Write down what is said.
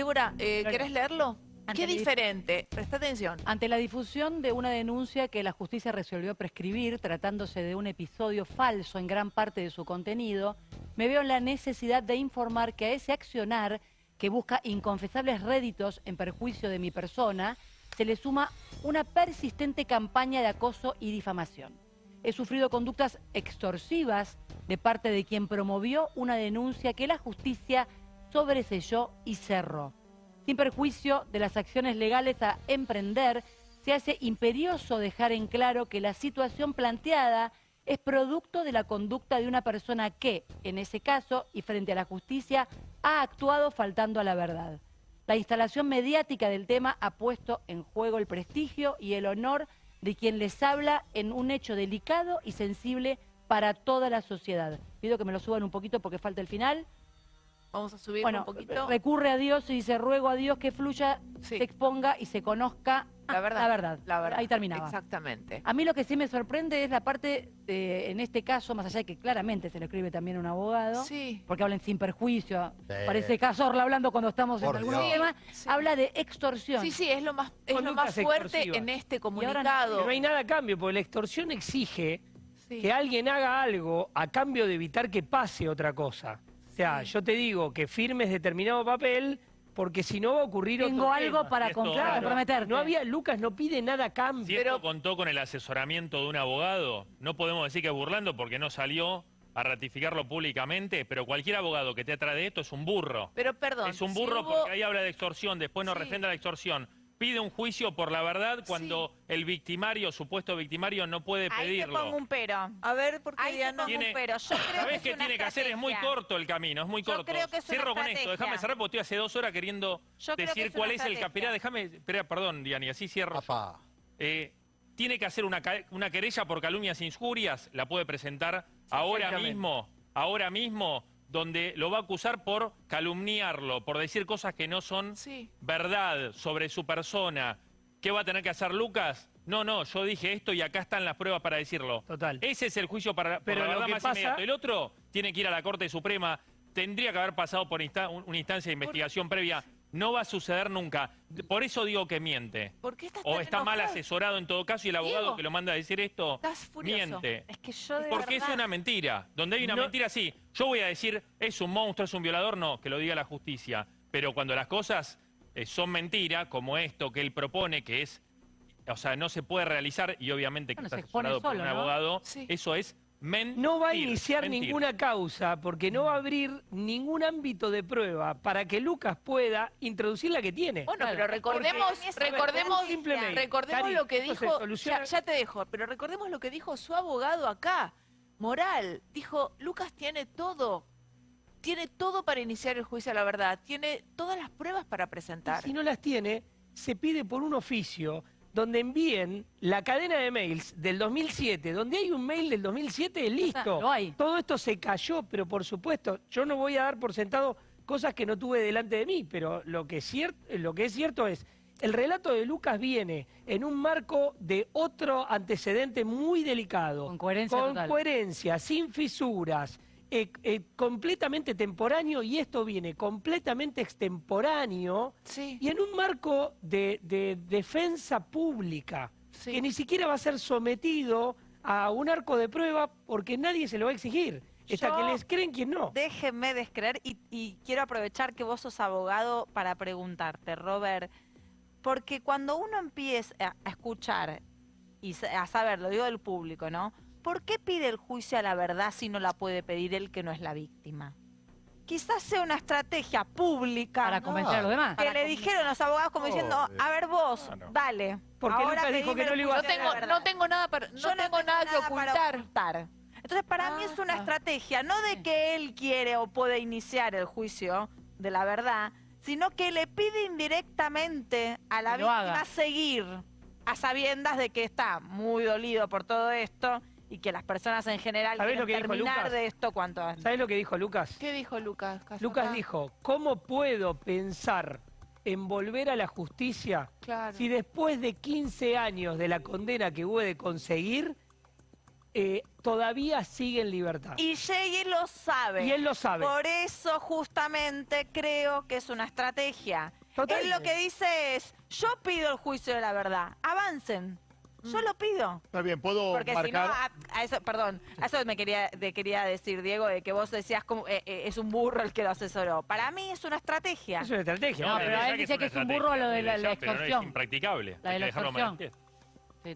Débora, eh. ¿querés leerlo? Ante Qué diferente. Presta atención. Ante la difusión de una denuncia que la justicia resolvió prescribir, tratándose de un episodio falso en gran parte de su contenido, me veo en la necesidad de informar que a ese accionar que busca inconfesables réditos en perjuicio de mi persona, se le suma una persistente campaña de acoso y difamación. He sufrido conductas extorsivas de parte de quien promovió una denuncia que la justicia sobreselló y cerró. Sin perjuicio de las acciones legales a emprender, se hace imperioso dejar en claro que la situación planteada es producto de la conducta de una persona que, en ese caso y frente a la justicia, ha actuado faltando a la verdad. La instalación mediática del tema ha puesto en juego el prestigio y el honor de quien les habla en un hecho delicado y sensible para toda la sociedad. Pido que me lo suban un poquito porque falta el final. Vamos a subir Bueno, un poquito. recurre a Dios y dice, ruego a Dios que fluya, Sí. se exponga y se conozca La verdad. la verdad. La verdad. Ahí terminaba. Exactamente. A mí lo que sí me sorprende es la parte, de, en este caso, más allá de que claramente se lo escribe también un abogado, Sí. porque hablan sin perjuicio, Sí. parece Cazorla hablando cuando estamos Por en temas, Sí. habla de extorsión. Sí, sí, es lo más, es lo más fuerte extorsivas. en este ahora comunicado. No hay nada a cambio, porque la extorsión exige Sí. que alguien haga algo a cambio de evitar que pase otra cosa. O sea, Sí. yo te digo que firmes determinado papel, porque si no va a ocurrir Tengo otro algo tema. para Esto- comprar, Claro. comprometerte. No había, Lucas no pide nada a cambio. Si esto contó con el asesoramiento de un abogado, no podemos decir que es burlando porque no salió a ratificarlo públicamente, pero cualquier abogado que te atrae de esto es un burro. Pero perdón. es un si burro hubo- porque ahí habla de extorsión, después no Sí. refrenda la extorsión. Pide un juicio por la verdad cuando el victimario, supuesto victimario, no puede Ahí pedirlo. pongo un pero. A ver, ¿por qué Ahí te pongo Tiene- un pero. Yo creo ¿Sabés que qué tiene que hacer? Es muy corto el camino, es muy Yo corto. creo que es una Cierro con esto, déjame cerrar porque estoy hace dos horas queriendo Yo decir es cuál es el capirá. Déjame, espera, perdón, Diana, y así cierro. Papá. Eh, tiene que hacer una, una querella por calumnias e injurias, la puede presentar ahora mismo, ahora mismo, donde lo va a acusar por calumniarlo, por decir cosas que no son Sí. verdad sobre su persona. ¿Qué va a tener que hacer Lucas? No, no, yo dije esto y acá están las pruebas para decirlo. Total. Ese es el juicio para, por Pero la verdad más pasa- inmediato. El otro tiene que ir a la Corte Suprema, tendría que haber pasado por insta- una instancia de investigación previa. No va a suceder nunca. Por eso digo que miente. ¿Por qué estás O está mal asesorado en todo caso y el abogado Diego, que lo manda a decir esto estás furioso. miente. Es que yo de Porque es una mentira. Donde hay una No- mentira, sí. Yo voy a decir, es un monstruo, es un violador, no, que lo diga la justicia. Pero cuando las cosas eh, son mentira, como esto que él propone, que es, o sea, no se puede realizar, y obviamente que Bueno, está asesorado por solo, un ¿no? abogado, Sí. eso es mentir. No va a iniciar mentir. ninguna causa porque no va a abrir ningún ámbito de prueba para que Lucas pueda introducir la que tiene. Bueno, Claro. pero recordemos, recordemos, recordemos Cari, lo que dijo, ya te dejo, pero recordemos lo que dijo su abogado acá, Moral. Dijo, Lucas tiene todo, tiene todo para iniciar el juicio a la verdad, tiene todas las pruebas para presentar. Si no las tiene, se pide por un oficio donde envíen la cadena de mails del 2007, donde hay un mail del 2007, listo. lo hay. Todo esto se cayó, pero por supuesto, yo no voy a dar por sentado cosas que no tuve delante de mí, pero lo que, es cier- lo que es cierto es, el relato de Lucas viene en un marco de otro antecedente muy delicado. Con coherencia Con total. coherencia, sin fisuras, eh, eh, completamente temporáneo, y esto viene completamente extemporáneo, Sí, y en un marco de, de defensa pública, sí. que ni siquiera va a ser sometido a un arco de prueba porque nadie se lo va a exigir. Está que les creen quien no. Déjenme descreer y, y quiero aprovechar que vos sos abogado para preguntarte, Robert, porque cuando uno empieza a, escuchar y a saber, lo digo del público, ¿no? ¿Por qué pide el juicio a la verdad si no la puede pedir el que no es la víctima? Quizás sea una estrategia pública Para convencer a los demás. que le dijeron los abogados como diciendo, Obvio. a ver vos, dale. Porque ahora Lucas dijo pedime que no el le iba a No juicio a la tengo, verdad". no tengo nada para, no Yo tengo nada que para ocultar. ocultar. Entonces, para mí es una Ah. estrategia, no de que él quiere o puede iniciar el juicio de la verdad, sino que le pide indirectamente a la Que lo víctima haga. seguir a sabiendas de que está muy dolido por todo esto y que las personas en general ¿Sabés lo que terminar de esto cuanto antes. ¿Sabes lo que dijo Lucas? ¿Qué dijo Lucas? Cazorla? Lucas dijo, ¿cómo puedo pensar en volver a la justicia Claro. si después de 15 años de la condena que hubo de conseguir, eh, todavía sigue en libertad. Y Jay lo sabe. Y él lo sabe. Por eso justamente creo que es una estrategia. Total. Él lo que dice es, yo pido el juicio de la verdad, avancen. Yo lo pido. Está bien, puedo Porque si no, marcar. a, a eso, perdón, a eso me quería, te quería decir, Diego, de que vos decías como eh, eh, es un burro el que lo asesoró. Para mí es una estrategia. Es una estrategia. No, pero él que es dice que es un burro lo de la- la no es impracticable. La de la extorsión.